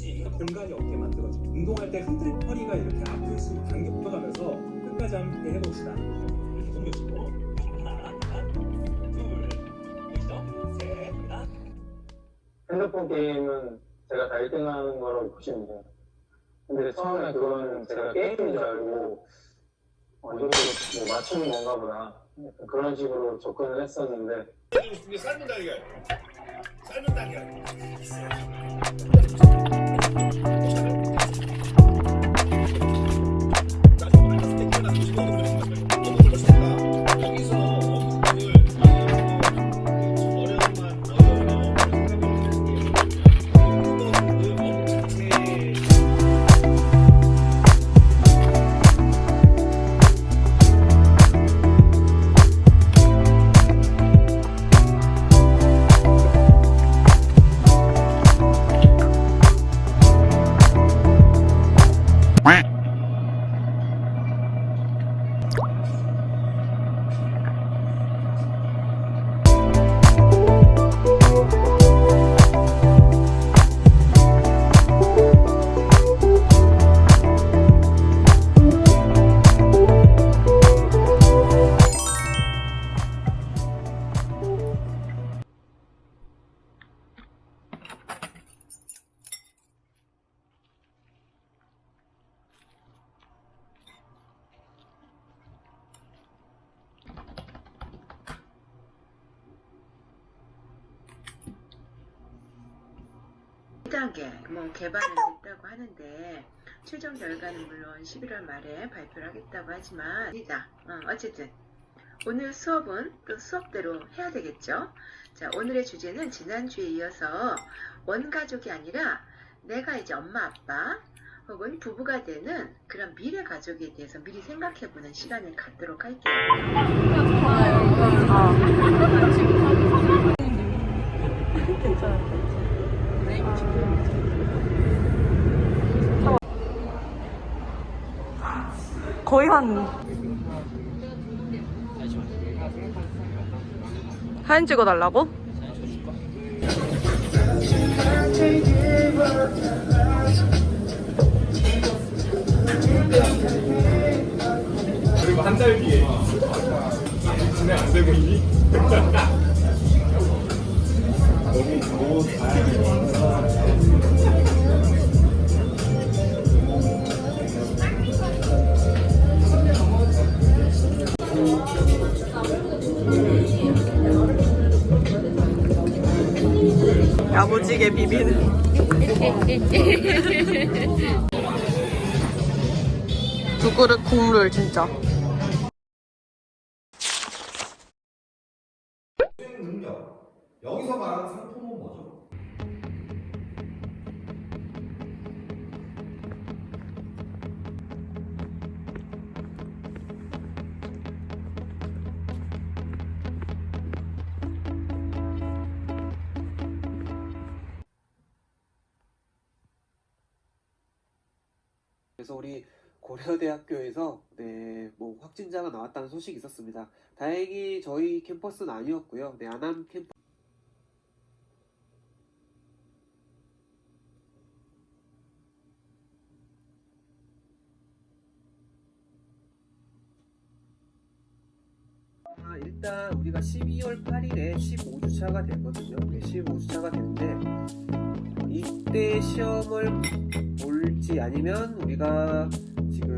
수 있는 공간이 없게 만들어줘. 운동할 때 흔들 허리가 이렇게 아플 수 당겨가면서 끝까지 함께 해봅시다. 이렇게 돌려주고 하나, 둘? 셋, 하나, 핸드폰 게임은 제가 다 1등하는 거라고 보시면 돼요. 근데 처음에 그거는 제가 게임인 줄 알고 어, 이거 뭐 맞추는 건가 보다. 그런 식으로 접근을 했었는데 이게 삶은 달걀. 삶은 달걀. 여 단계 뭐 개발은 됐다고 하는데 최종 결과는 물론 11월 말에 발표를 하겠다고 하지만 이다 어, 어쨌든 오늘 수업은 또 수업대로 해야 되겠죠. 자 오늘의 주제는 지난주에 이어서 원가족이 아니라 내가 이제 엄마 아빠 혹은 부부가 되는 그런 미래 가족에 대해서 미리 생각해보는 시간을 갖도록 할게요. 거의 한 사진 찍어달라고? 그리고 한 달 뒤에 진행 안 되고 있니? 야무지게 비비는 두 그릇 국물 진짜. 여기서 말하는 상품은 뭐죠? 그래서 우리 고려대학교에서 네, 뭐 확진자가 나왔다는 소식이 있었습니다. 다행히 저희 캠퍼스는 아니었고요. 네, 안암 캠퍼 아, 일단 우리가 12월 8일에 15주차가 되거든요. 네, 15주차가 되는데 이때 시험을 아니면 우리가 지금